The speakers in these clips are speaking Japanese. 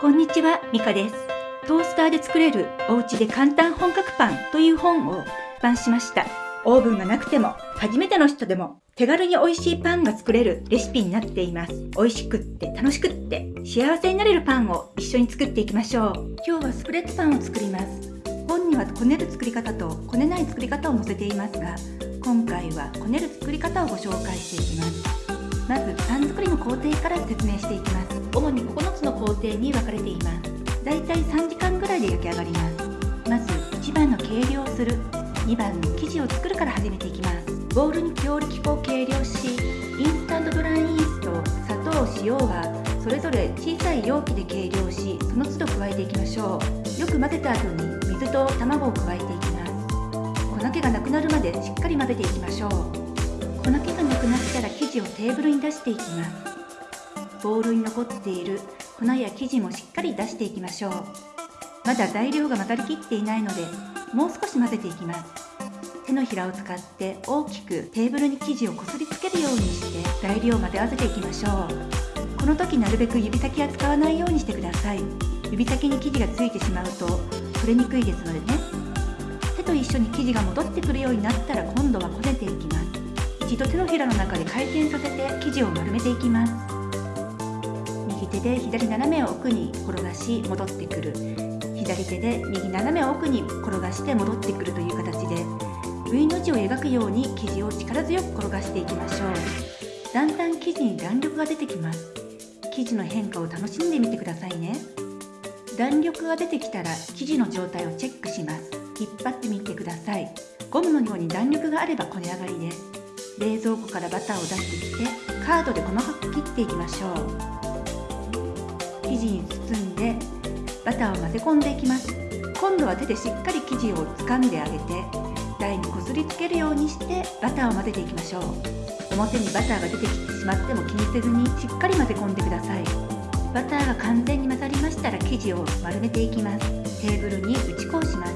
こんにちは、ミカです。トースターで作れるお家で簡単本格パンという本を出版しました。オーブンがなくても、初めての人でも手軽に美味しいパンが作れるレシピになっています。美味しくって楽しくって幸せになれるパンを一緒に作っていきましょう。今日はスプレッドパンを作ります。本にはこねる作り方とこねない作り方を載せていますが、今回はこねる作り方をご紹介していきます。まずパン作りの工程から説明していきます主に9つの工程に分かれていますだいたい3時間ぐらいで焼き上がります。まず1番の計量する2番の生地を作るから始めていきます。ボウルに強力粉を計量しインスタントドライイースト砂糖塩はそれぞれ小さい容器で計量しその都度加えていきましょう。よく混ぜた後に水と卵を加えていきます粉気がなくなるまでしっかり混ぜていきましょう。粉気がなくなったら生地をテーブルに出していきます。ボウルに残っている。粉や生地もしっかり出していきましょう。まだ材料が混ざりきっていないのでもう少し混ぜていきます。手のひらを使って大きくテーブルに生地をこすりつけるようにして材料を混ぜ合わせていきましょう。この時なるべく指先は使わないようにしてください。指先に生地がついてしまうと取れにくいですのでね。手と一緒に生地が戻ってくるようになったら今度はこねていきます。一度手のひらの中で回転させて生地を丸めていきます。手で左斜め奥に転がし戻ってくる。左手で右斜め奥に転がして戻ってくるという形で V の字を描くように生地を力強く転がしていきましょう。だんだん生地に弾力が出てきます。生地の変化を楽しんでみてくださいね。弾力が出てきたら生地の状態をチェックします。引っ張ってみてください。ゴムのように弾力があればこね上がりです冷蔵庫からバターを出してきてカードで細かく切っていきましょう。生地に包んでバターを混ぜ込んでいきます。今度は手でしっかり生地を掴んであげて台にこすりつけるようにしてバターを混ぜていきましょう。表にバターが出てきてしまっても気にせずにしっかり混ぜ込んでください。バターが完全に混ざりましたら生地を丸めていきます。テーブルに打ち粉をします。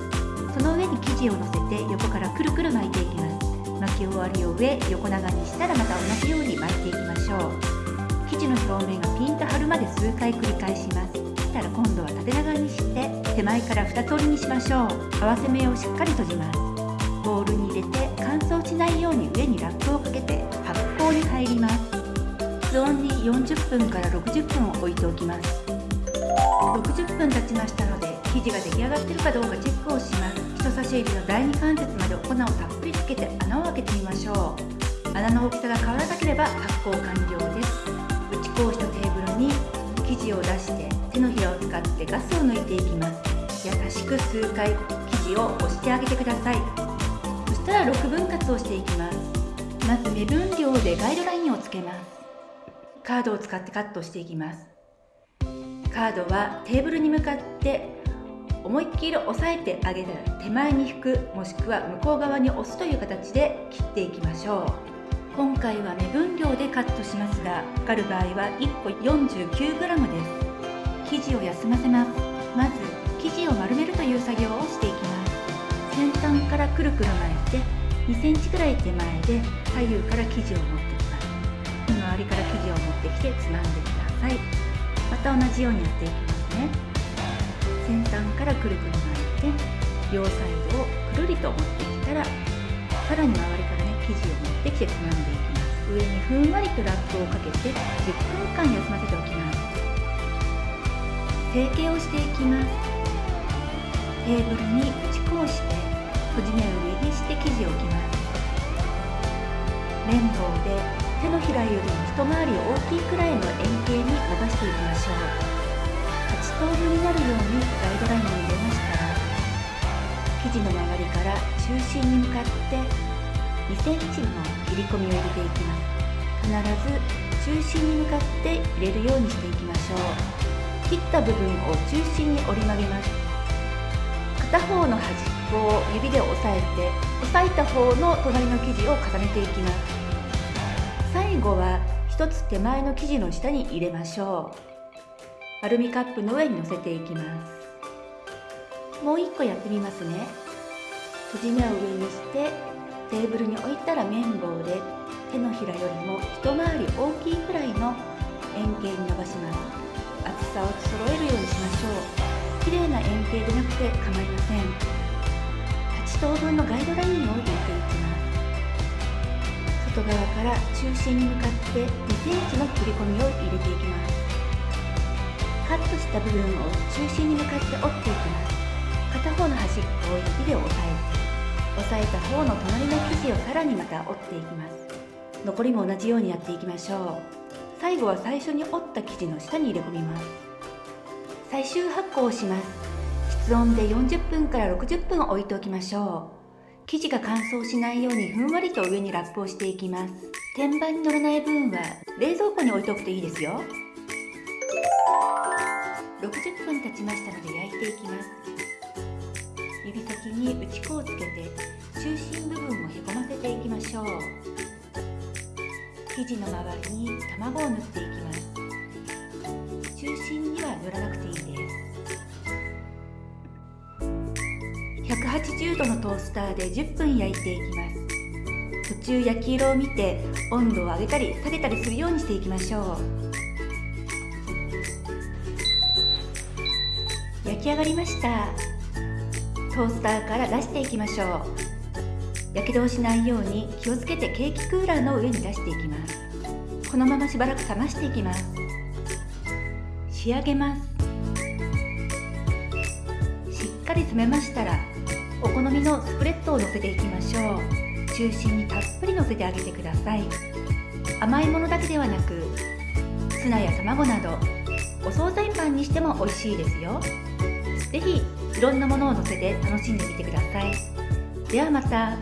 その上に生地を乗せて横からくるくる巻いていきます。巻き終わりを上横長にしたらまた同じように巻いていきましょう。生地の表面がピンと張るまで数回繰り返します。したら今度は縦長にして手前から2つ折りにしましょう。合わせ目をしっかり閉じます。ボウルに入れて乾燥しないように上にラップをかけて発酵に入ります室温に40分から60分を置いておきます。60分経ちましたので生地が出来上がっているかどうかチェックをします。人差し指の第二関節まで粉をたっぷりつけて穴を開けてみましょう。穴の大きさが変わらなければ発酵完了です。打ち粉をしたテーブルに生地を出して手のひらを使ってガスを抜いていきます。優しく数回生地を押してあげてください。そしたら6分割をしていきます。まず目分量でガイドラインをつけます。カードを使ってカットしていきます。カードはテーブルに向かって思いっきり押さえてあげたら手前に引くもしくは向こう側に押すという形で切っていきましょう。今回は目分量でカットしますがかかる場合は1個 49g です。生地を休ませます。まず生地を丸めるという作業をしていきます。先端からくるくる巻いて2センチくらい手前で左右から生地を持ってきます。周りから生地を持ってきてつまんでください。また同じようにやっていきますね。先端からくるくる巻いて両サイドをくるりと持ってきたらさらに周りから生地を持ってきてつまんでいきます上にふんわりとラップをかけて10分間休ませておきます成形をしてい。きますテーブルに打ち粉をして閉じ目を上にして生地を置きます綿棒で手のひらよりも一回り大きいくらいの円形に伸ばしてい。きましょう8等分になるようにガイドラインを入れましたら生地の周りから中心に向かって2センチの切り込みを入れていきます。必ず中心に向かって入れるようにしていきましょう。切った部分を中心に折り曲げます。片方の端っこを指で押さえて押さえた方の隣の生地を重ねていきます。最後は1つ手前の生地の下に入れましょう。アルミカップの上に乗せていきます。もう一個やってみますね。閉じ目を上にしてテーブルに置いたら綿棒で手のひらよりも一回り大きいくらいの円形に伸ばします。厚さを揃えるようにし定でなくて構いません8等分のガイドラインを入れていきます外側から中心に向かって2センチの切り込みを入れていきます。カットした部分を中心に向かって折っていきます。片方の端っこを指で押さえて。押さえた方の隣の生地をさらにまた折っていきます。残りも同じようにやっていきましょう。最後は最初に折った生地の下に入れ込みます。最終発酵をします。室温で40分から60分置いておきましょう。生地が乾燥しないようにふんわりと上にラップをしていきます。天板に乗らない分は冷蔵庫に置いておくといいですよ。60分経ちましたので焼いていきます。指先に打ち粉をつけて中心部分をへこませていきましょう生地の周りに卵を塗っていきます中心には塗らなくていいです。180度のトースターで10分焼いていきます。途中焼き色を見て温度を上げたり下げたりするようにしていきましょう。焼き上がりました。トースターから出していきましょう。やけどをしないように気をつけてケーキクーラーの上に出していきます。このまましばらく冷ましていきます。仕上げます。しっかり冷めましたらお好みのスプレッドをのせていきましょう。中心にたっぷりのせてあげてください。甘いものだけではなくツナや卵などお惣菜パンにしても美味しいですよ。是非いろんなものを載せて楽しんでみてください。ではまた。